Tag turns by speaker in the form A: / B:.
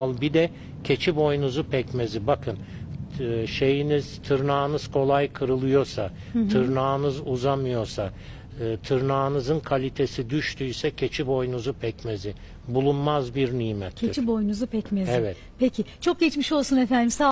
A: Al Bir de keçi boynuzu pekmezi. Bakın şeyiniz tırnağınız kolay kırılıyorsa, tırnağınız uzamıyorsa, e, tırnağınızın kalitesi düştüyse keçi boynuzu pekmezi bulunmaz bir nimettir.
B: Keçi boynuzu pekmezi.
A: Evet.
B: Peki çok geçmiş olsun efendim. Sağ